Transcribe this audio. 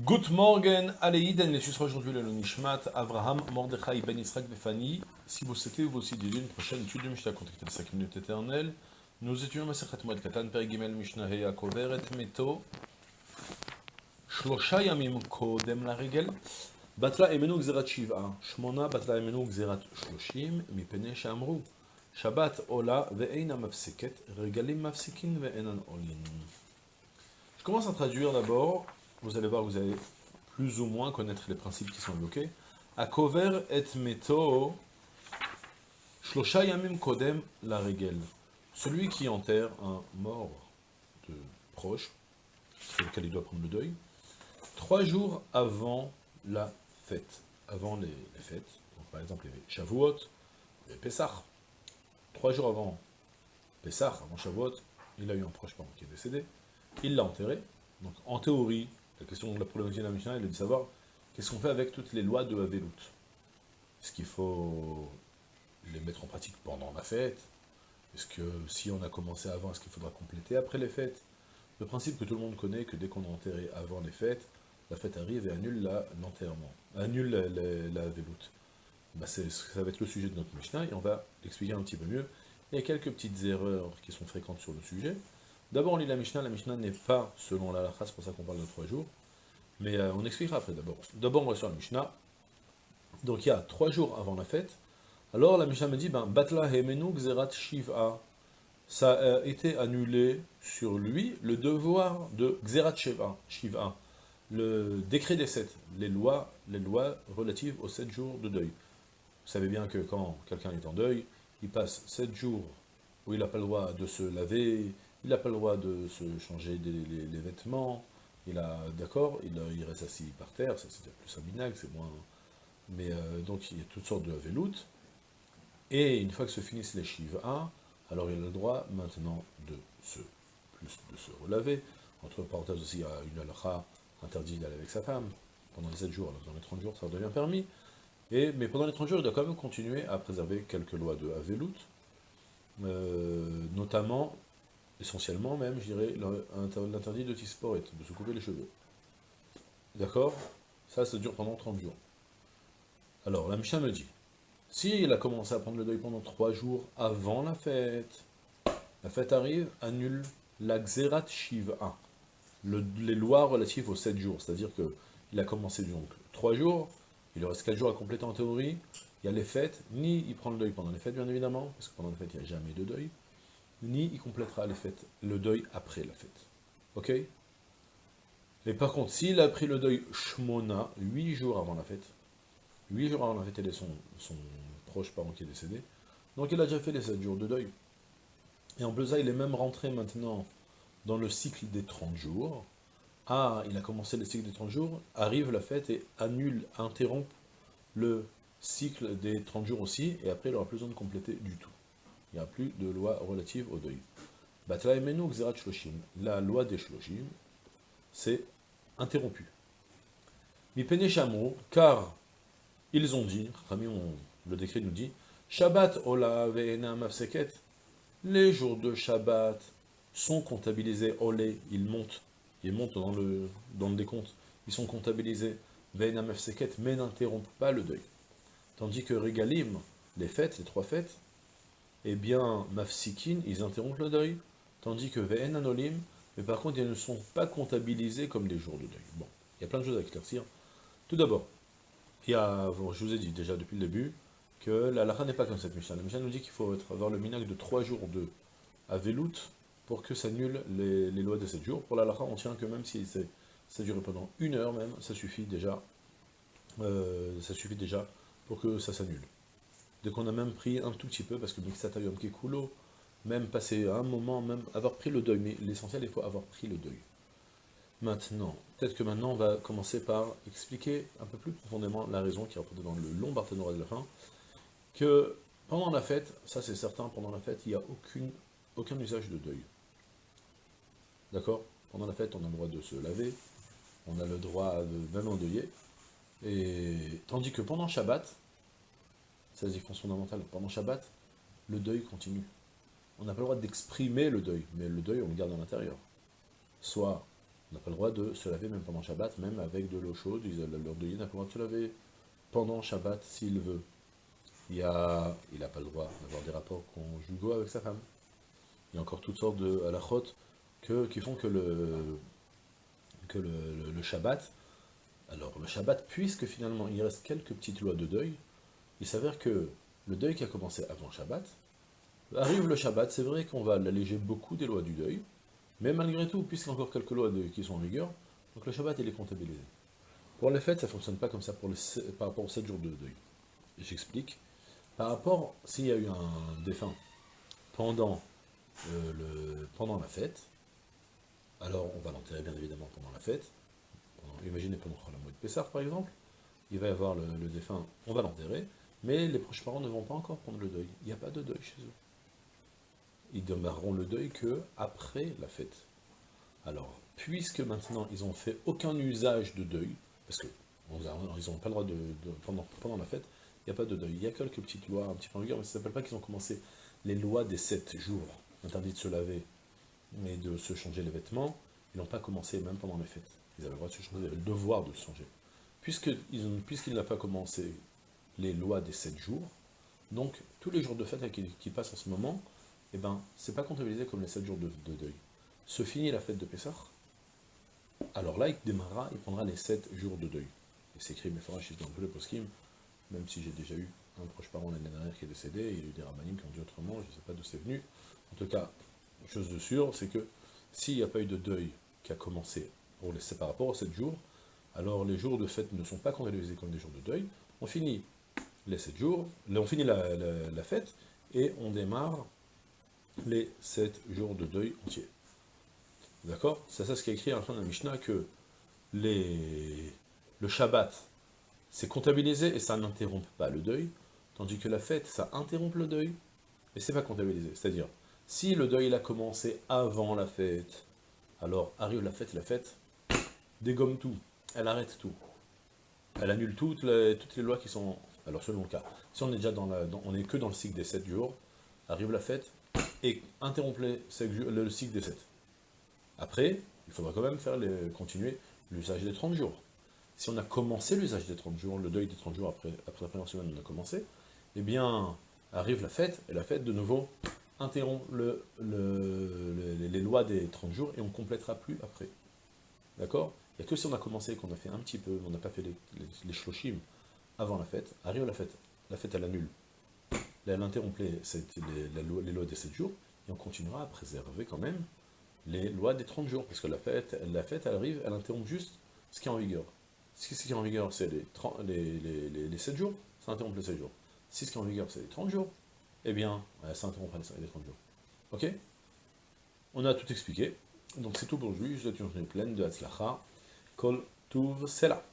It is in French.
Good morning, Aleïden, les sera aujourd'hui le Nishmat, Avraham, Mordechai, Ben Israq, Befani. Si vous souhaitez vous aussi dédier une prochaine étude de Mishnah, contactez les 5 minutes éternelles. Nous étudions Masechet Moed Katan, Perigimel, Mishnah, Heya, Kover, et Meto. Shlosha Yamim Kodem la Regel. Batla Emenu Gzerat Shiva. Shmona Batla Emenu Gzerat Shloshim, Mipene Shamru. Shabbat Ola, Ve'eina Mafseket, Regalim Mafsikin, Ve'enan Olin. Je commence à traduire d'abord vous allez voir, vous allez plus ou moins connaître les principes qui sont évoqués. Akover et meto, shlosha yamim kodem la regel. Celui qui enterre un mort de proche, sur lequel il doit prendre le deuil, trois jours avant la fête, avant les, fêtes, par exemple les Shavuot, les Pessah, trois jours avant Pessah, avant Shavuot, il a eu un proche parent qui est décédé, il l'a enterré, donc en théorie, la question de la problématique de la Mishnah, elle est de savoir qu'est-ce qu'on fait avec toutes les lois de Havelut. Est-ce qu'il faut les mettre en pratique pendant la fête? Est-ce que si on a commencé avant, est-ce qu'il faudra compléter après les fêtes? Le principe que tout le monde connaît, que dès qu'on a enterré avant les fêtes, la fête arrive et annule l'enterrement, annule la, la, bah ça va être le sujet de notre Mishnah, et on va l'expliquer un petit peu mieux. Il y a quelques petites erreurs qui sont fréquentes sur le sujet. D'abord, on lit la Mishnah. La Mishnah n'est pas selon la c'est pour ça qu'on parle de trois jours. Mais euh, on expliquera après d'abord. D'abord, on va sur la Mishnah. Donc, il y a trois jours avant la fête. Alors, la Mishnah me dit, ben, Batla Hemenu Gzerat Shiva. Ça a été annulé sur lui le devoir de Gzerat Shiva, Shiva le décret des sept, les lois, les lois relatives aux sept jours de deuil. Vous savez bien que quand quelqu'un est en deuil, il passe sept jours où il n'a pas le droit de se laver, il n'a pas le droit de se changer les, vêtements, il a, d'accord, il, reste assis par terre, ça c'est plus un minag, c'est moins... Mais euh, donc il y a toutes sortes de veloutes, et une fois que se finissent les Shiva, alors il a le droit maintenant de se, de se relaver, entre parenthèses aussi, il y a une halakha interdit d'aller avec sa femme, pendant les 7 jours, alors dans les 30 jours ça devient permis, et, mais pendant les 30 jours il doit quand même continuer à préserver quelques lois de Avelout, euh, notamment essentiellement même, je dirais, l'interdit de tisporet, de se couper les cheveux. D'accord? Ça, ça dure pendant 30 jours. Alors, la Mishnah me dit, s'il a commencé à prendre le deuil pendant 3 jours avant la fête, la fête arrive, annule la Xerat Shiva, les lois relatives aux 7 jours, c'est-à-dire qu'il a commencé donc 3 jours, il reste 4 jours à compléter en théorie, il y a les fêtes, ni il prend le deuil pendant les fêtes bien évidemment, parce que pendant les fêtes il n'y a jamais de deuil, ni il complétera les fêtes, le deuil après la fête. Ok? Mais par contre, s'il a pris le deuil Shmona, 8 jours avant la fête, 8 jours avant la fête, il est son, son proche parent qui est décédé, donc il a déjà fait les 7 jours de deuil. Et en plus il est même rentré maintenant dans le cycle des 30 jours. Ah, il a commencé le cycle des 30 jours, arrive la fête et annule, interrompt le cycle des 30 jours aussi, et après il n'aura plus besoin de compléter du tout il a plus de loi relative au deuil. La loi des shloshim, c'est interrompu. Mipene car ils ont dit, le décret nous dit, Shabbat ola ve'ena mafseket, les jours de Shabbat sont comptabilisés, olé, ils montent, ils montent dans le, dans le décompte, ils sont comptabilisés, mais n'interrompent pas le deuil. Tandis que Regalim, les fêtes, les trois fêtes, eh bien, mafsikin, ils interrompent le deuil, tandis que ve'en anolim, mais par contre, ils ne sont pas comptabilisés comme des jours de deuil. Bon, il y a plein de choses à éclaircir. Tout d'abord, il y a, je vous ai dit déjà depuis le début, que la lacha n'est pas comme cette Mishnah. La Mishnah nous dit qu'il faut avoir le minac de 3 jours de Avelout pour que ça annule les, lois de 7 jours. Pour la lacha, on tient que même si ça dure pendant une heure même, ça suffit déjà, euh, ça suffit déjà pour que ça s'annule. Dès qu'on a même pris un tout petit peu, parce que Mixatayom Kekulo, même passer un moment, même avoir pris le deuil, mais l'essentiel, il faut avoir pris le deuil. Maintenant, peut-être que maintenant, on va commencer par expliquer un peu plus profondément la raison qui est représentée dans le long Barthénora de la fin, que pendant la fête, ça c'est certain, pendant la fête, il n'y a aucun usage de deuil. D'accord? Pendant la fête, on a le droit de se laver, on a le droit de même endeuiller, et tandis que pendant Shabbat, la différence fondamentale. Pendant Shabbat, le deuil continue. On n'a pas le droit d'exprimer le deuil, mais le deuil, on le garde à l'intérieur. Soit On n'a pas le droit de se laver même pendant Shabbat, même avec de l'eau chaude. Leur de n'a pas le droit de se laver pendant Shabbat s'il veut. Il n'a il a pas le droit d'avoir des rapports conjugaux avec sa femme. Il y a encore toutes sortes de halachot que, qui font que le, que le, Shabbat, alors le Shabbat, puisque finalement il reste quelques petites lois de deuil, il s'avère que le deuil qui a commencé avant Shabbat, arrive le Shabbat, c'est vrai qu'on va l'alléger beaucoup des lois du deuil, mais malgré tout, puisqu'il y a encore quelques lois qui sont en vigueur, donc le Shabbat il est comptabilisé. Pour les fêtes, ça ne fonctionne pas comme ça par rapport aux 7 jours de deuil. J'explique. Par rapport, s'il y a eu un défunt pendant, euh, le, pendant la fête, alors on va l'enterrer bien évidemment pendant la fête. imaginez pendant la mois de Pessah par exemple, il va y avoir le, défunt, on va l'enterrer, mais les proches parents ne vont pas encore prendre le deuil. Il n'y a pas de deuil chez eux. Ils demeureront le deuil que après la fête. Alors, puisque maintenant ils n'ont fait aucun usage de deuil, parce qu'ils n'ont pas le droit de, pendant, la fête, il n'y a pas de deuil. Il y a quelques petites lois un petit peu en vigueur, mais ça ne s'appelle pas qu'ils ont commencé les lois des sept jours, interdit de se laver et de se changer les vêtements, ils n'ont pas commencé même pendant les fêtes. Ils avaient le droit de se changer, ils avaient le devoir de se changer. Puisqu'il pas commencé les lois des sept jours, donc tous les jours de fête qui, passent en ce moment, eh ben, c'est pas comptabilisé comme les sept jours de, deuil. Se finit la fête de Pessah, alors là, il démarrera, il prendra les sept jours de deuil. Et c'est écrit, mais dans le poskim, même si j'ai déjà eu un proche parent l'année dernière qui est décédé, il y a eu des ramanim qui ont dit autrement, je ne sais pas d'où c'est venu. En tout cas, chose de sûre, c'est que s'il n'y a pas eu de deuil qui a commencé les, par rapport aux 7 jours, alors les jours de fête ne sont pas comptabilisés comme des jours de deuil. On finit les 7 jours, on finit la, fête, et on démarre les 7 jours de deuil entiers. D'accord? C'est ça ce qui est écrit à la fin de la Mishnah, que le Shabbat, c'est comptabilisé et ça n'interrompt pas le deuil, tandis que la fête, ça interrompt le deuil, et c'est pas comptabilisé. C'est-à-dire, si le deuil a commencé avant la fête, alors arrive la fête, la fête dégomme tout, elle arrête tout. Elle annule toutes les lois qui sont... Alors selon le cas, si on est déjà dans la... on est que dans le cycle des 7 jours, arrive la fête, et interrompt le cycle des 7. Après, il faudra quand même faire les, continuer l'usage des 30 jours si on a commencé l'usage des 30 jours, le deuil des 30 jours après, après la première semaine, on a commencé, eh bien, arrive la fête, et la fête, de nouveau, interrompt le, les lois des 30 jours, et on ne complétera plus après. D'accord? Il n'y a que si on a commencé, qu'on a fait un petit peu, on n'a pas fait les, les, avant la fête, arrive la fête, la fête, elle annule. Elle interrompt les, lois des 7 jours, et on continuera à préserver quand même les lois des 30 jours, parce que la fête, la fête, elle arrive, elle interrompt juste ce qui est en vigueur. Si ce qui est en vigueur, c'est les, 7 jours, ça interrompt les 7 jours. Si ce qui est en vigueur, c'est les 30 jours, eh bien, ça interrompt les 30 jours. Ok? On a tout expliqué. Donc c'est tout pour aujourd'hui. Je vous souhaite une journée pleine de Hatzlacha. Kol Tuv Sela.